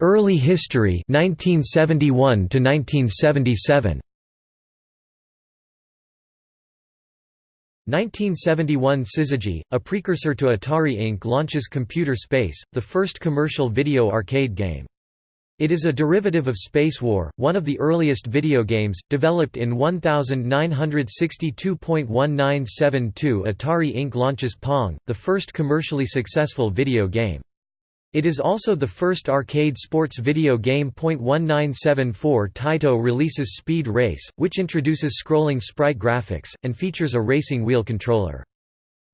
Early history 1971 to 1977 1971 Syzygy, a precursor to Atari Inc. launches Computer Space, the first commercial video arcade game. It is a derivative of Space War, one of the earliest video games, developed in 1962.1972 Atari Inc. launches Pong, the first commercially successful video game. It is also the first arcade sports video game. 1974 Taito releases Speed Race, which introduces scrolling sprite graphics, and features a racing wheel controller.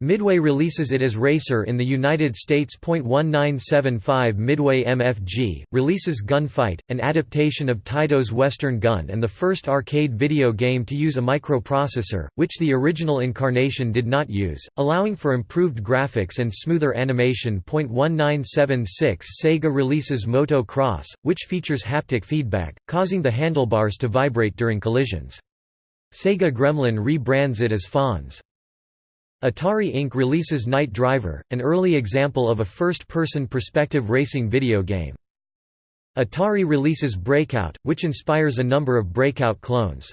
Midway releases it as Racer in the United States. 1975 Midway MFG releases Gunfight, an adaptation of Taito's Western Gun and the first arcade video game to use a microprocessor, which the original incarnation did not use, allowing for improved graphics and smoother animation. 1976 Sega releases Moto Cross, which features haptic feedback, causing the handlebars to vibrate during collisions. Sega Gremlin rebrands it as Fonz. Atari Inc. releases Night Driver, an early example of a first-person perspective racing video game. Atari releases Breakout, which inspires a number of Breakout clones.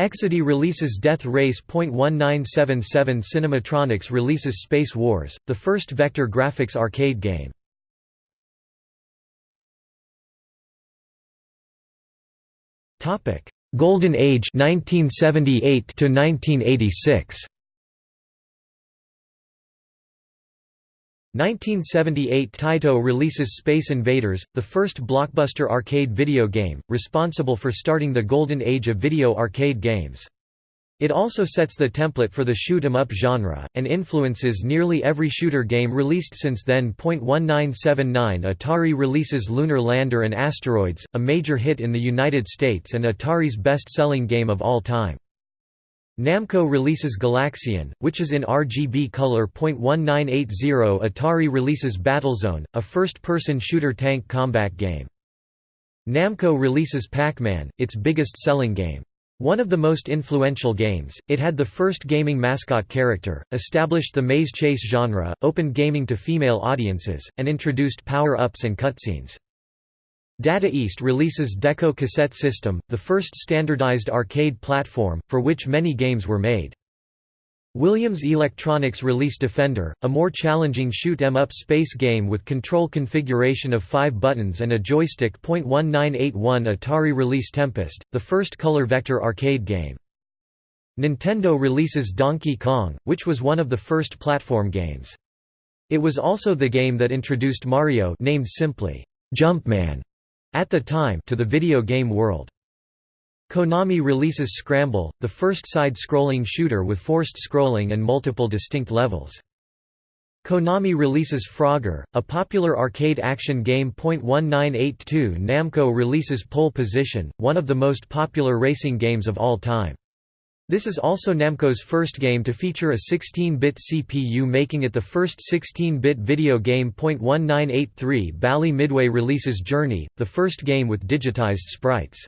Exidy releases Death Race. 1977 Cinematronics releases Space Wars, the first vector graphics arcade game. Golden Age 1978 to 1986 1978 Taito releases Space Invaders, the first blockbuster arcade video game, responsible for starting the golden age of video arcade games. It also sets the template for the shoot 'em up genre, and influences nearly every shooter game released since then. 1979 Atari releases Lunar Lander and Asteroids, a major hit in the United States and Atari's best-selling game of all time. Namco releases Galaxian, which is in RGB color. 1980 Atari releases Battlezone, a first-person shooter tank combat game. Namco releases Pac-Man, its biggest selling game. One of the most influential games, it had the first gaming mascot character, established the maze chase genre, opened gaming to female audiences, and introduced power-ups and cutscenes. Data East releases Deco Cassette System, the first standardized arcade platform, for which many games were made. Williams Electronics release Defender, a more challenging shoot-em-up space game with control configuration of five buttons and a joystick. 1981 Atari release Tempest, the first color vector arcade game. Nintendo releases Donkey Kong, which was one of the first platform games. It was also the game that introduced Mario named simply, Jumpman, at the time to the video game world. Konami releases Scramble, the first side-scrolling shooter with forced scrolling and multiple distinct levels. Konami releases Frogger, a popular arcade action game. 1982 Namco releases Pole Position, one of the most popular racing games of all time. This is also Namco's first game to feature a 16-bit CPU making it the first 16-bit video game. 1983 Bally Midway releases Journey, the first game with digitized sprites.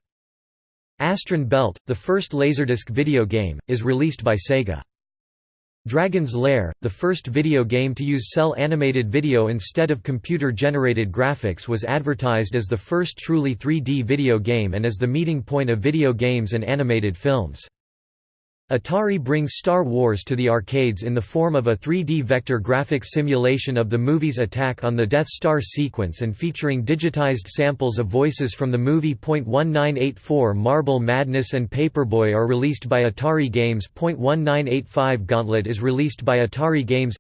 Astron Belt, the first Laserdisc video game, is released by Sega. Dragon's Lair, the first video game to use cel animated video instead of computer-generated graphics was advertised as the first truly 3D video game and as the meeting point of video games and animated films. Atari brings Star Wars to the arcades in the form of a 3D vector graphics simulation of the movie's attack on the Death Star sequence and featuring digitized samples of voices from the movie. 1984 Marble Madness and Paperboy are released by Atari Games. 1985 Gauntlet is released by Atari Games.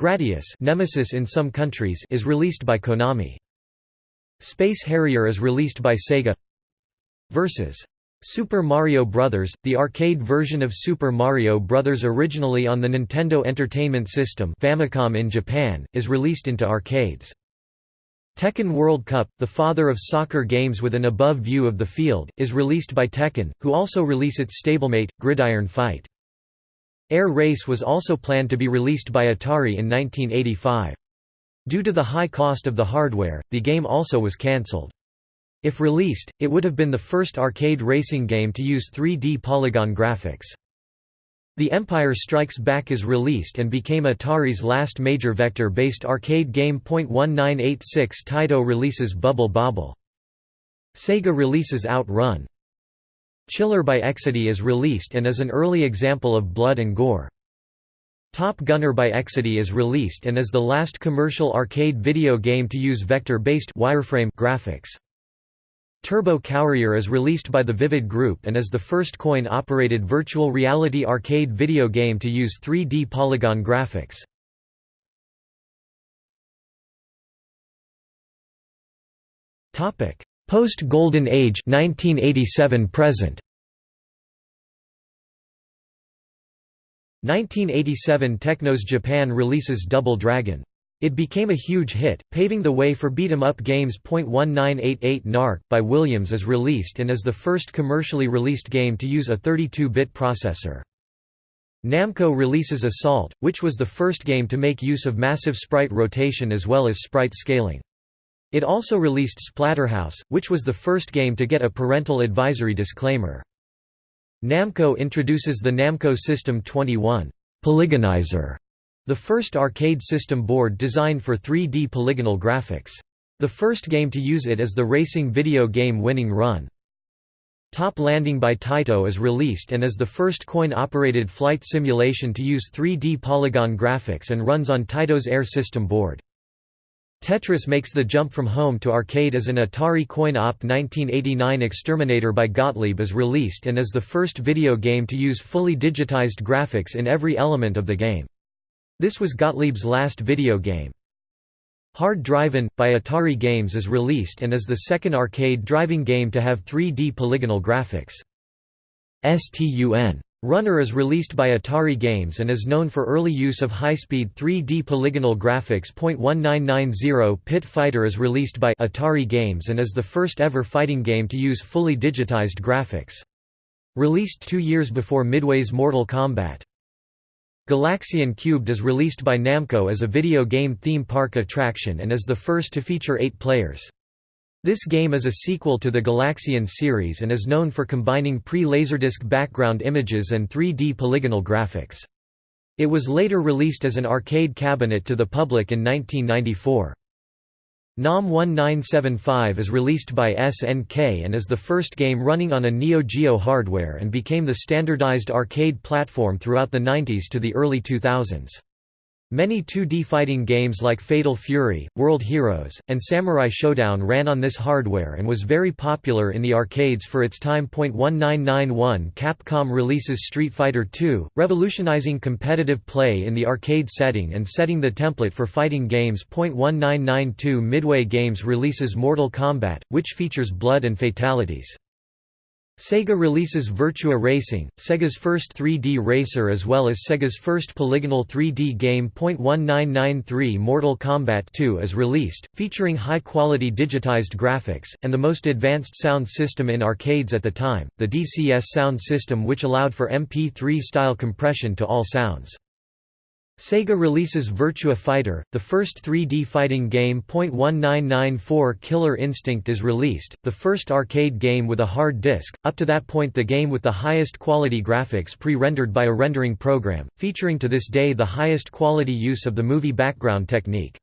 Gradius Nemesis in some countries is released by Konami. Space Harrier is released by Sega. Versus Super Mario Bros., the arcade version of Super Mario Bros. originally on the Nintendo Entertainment System Famicom in Japan, is released into arcades. Tehkan World Cup, the father of soccer games with an above view of the field, is released by Tehkan, who also release its stablemate, Gridiron Fight. Air Race was also planned to be released by Atari in 1985. Due to the high cost of the hardware, the game also was cancelled. If released, it would have been the first arcade racing game to use 3D polygon graphics. The Empire Strikes Back is released and became Atari's last major vector-based arcade game. 1986 Taito releases Bubble Bobble. Sega releases Outrun. Chiller by Exidy is released and is an early example of blood and gore. Top Gunner by Exidy is released and is the last commercial arcade video game to use vector-based wireframe graphics. Turbo Courier is released by the Vivid Group and is the first coin-operated virtual reality arcade video game to use 3D polygon graphics. Post-Golden Age 1987 present. 1987 Technos Japan releases Double Dragon it became a huge hit, paving the way for beat-em-up games. 1988 Narc, by Williams is released and is the first commercially released game to use a 32-bit processor. Namco releases Assault, which was the first game to make use of massive sprite rotation as well as sprite scaling. It also released Splatterhouse, which was the first game to get a parental advisory disclaimer. Namco introduces the Namco System 21 Polygonizer the first arcade system board designed for 3D polygonal graphics. The first game to use it is the racing video game Winning Run. Top Landing by Taito is released and is the first coin-operated flight simulation to use 3D polygon graphics and runs on Taito's Air system board. Tetris makes the jump from home to arcade as an Atari coin-op 1989 Exterminator by Gottlieb is released and is the first video game to use fully digitized graphics in every element of the game. This was Gottlieb's last video game. Hard Drivin', by Atari Games is released and is the second arcade driving game to have 3D polygonal graphics. STUN. Runner is released by Atari Games and is known for early use of high-speed 3D polygonal graphics. 1990 Pit Fighter is released by Atari Games and is the first ever fighting game to use fully digitized graphics. Released two years before Midway's Mortal Kombat. Galaxian Cubed is released by Namco as a video game theme park attraction and is the first to feature eight players. This game is a sequel to the Galaxian series and is known for combining pre-Laserdisc background images and 3D polygonal graphics. It was later released as an arcade cabinet to the public in 1994. NAM 1975 is released by SNK and is the first game running on a Neo Geo hardware and became the standardized arcade platform throughout the 90s to the early 2000s. Many 2D fighting games like Fatal Fury, World Heroes, and Samurai Showdown ran on this hardware and was very popular in the arcades for its time. 1991 Capcom releases Street Fighter II, revolutionizing competitive play in the arcade setting and setting the template for fighting games. 1992 Midway Games releases Mortal Kombat, which features blood and fatalities. Sega releases Virtua Racing, Sega's first 3D racer as well as Sega's first polygonal 3D game. 1993 Mortal Kombat 2 is released, featuring high-quality digitized graphics, and the most advanced sound system in arcades at the time, the DCS sound system which allowed for MP3-style compression to all sounds. Sega releases Virtua Fighter, the first 3D fighting game. 1994 Killer Instinct is released, the first arcade game with a hard disk, up to that point the game with the highest quality graphics pre-rendered by a rendering program, featuring to this day the highest quality use of the movie background technique.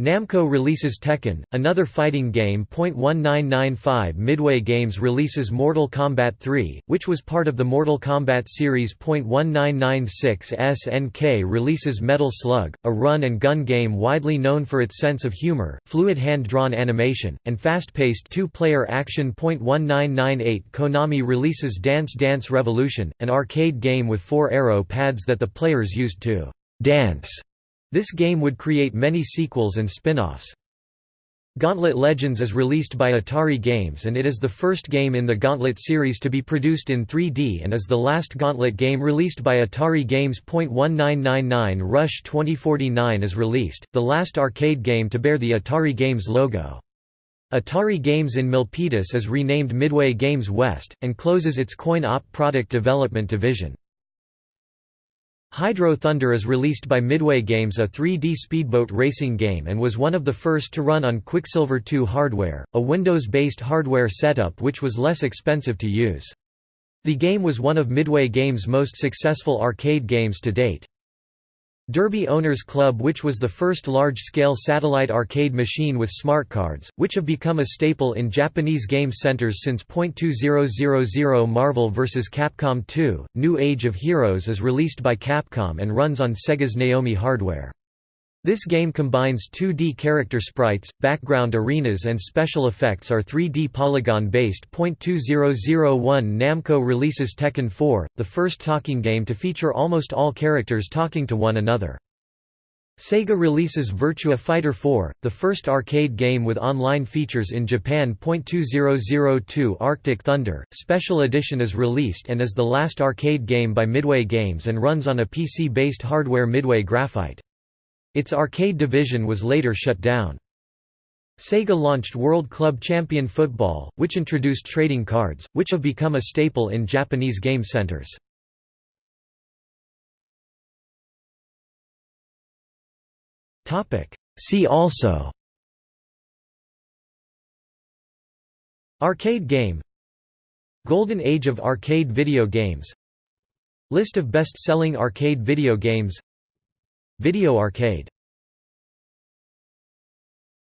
Namco releases Tekken, another fighting game. 1995 Midway Games releases Mortal Kombat 3, which was part of the Mortal Kombat series. 1996 SNK releases Metal Slug, a run and gun game widely known for its sense of humor, fluid hand-drawn animation, and fast-paced two-player action. 1998 Konami releases Dance Dance Revolution, an arcade game with four arrow pads that the players used to dance this game would create many sequels and spin-offs. Gauntlet Legends is released by Atari Games and it is the first game in the Gauntlet series to be produced in 3D and is the last Gauntlet game released by Atari Games. 1999 Rush 2049 is released, the last arcade game to bear the Atari Games logo. Atari Games in Milpitas is renamed Midway Games West, and closes its coin-op product development division. Hydro Thunder is released by Midway Games a 3D speedboat racing game and was one of the first to run on Quicksilver 2 hardware, a Windows-based hardware setup which was less expensive to use. The game was one of Midway Games' most successful arcade games to date. Derby Owners Club which was the first large-scale satellite arcade machine with smart cards, which have become a staple in Japanese game centers since .2000 Marvel vs. Capcom 2, New Age of Heroes is released by Capcom and runs on Sega's Naomi hardware. This game combines 2D character sprites, background arenas and special effects are 3D polygon-based. 2001 Namco releases Tekken 4, the first talking game to feature almost all characters talking to one another. Sega releases Virtua Fighter 4, the first arcade game with online features in Japan. 2002 Arctic Thunder, Special Edition is released and is the last arcade game by Midway Games and runs on a PC-based hardware Midway Graphite. Its arcade division was later shut down. Sega launched World Club Champion Football, which introduced trading cards, which have become a staple in Japanese game centers. See also Arcade game Golden Age of arcade video games List of best-selling arcade video games Video arcade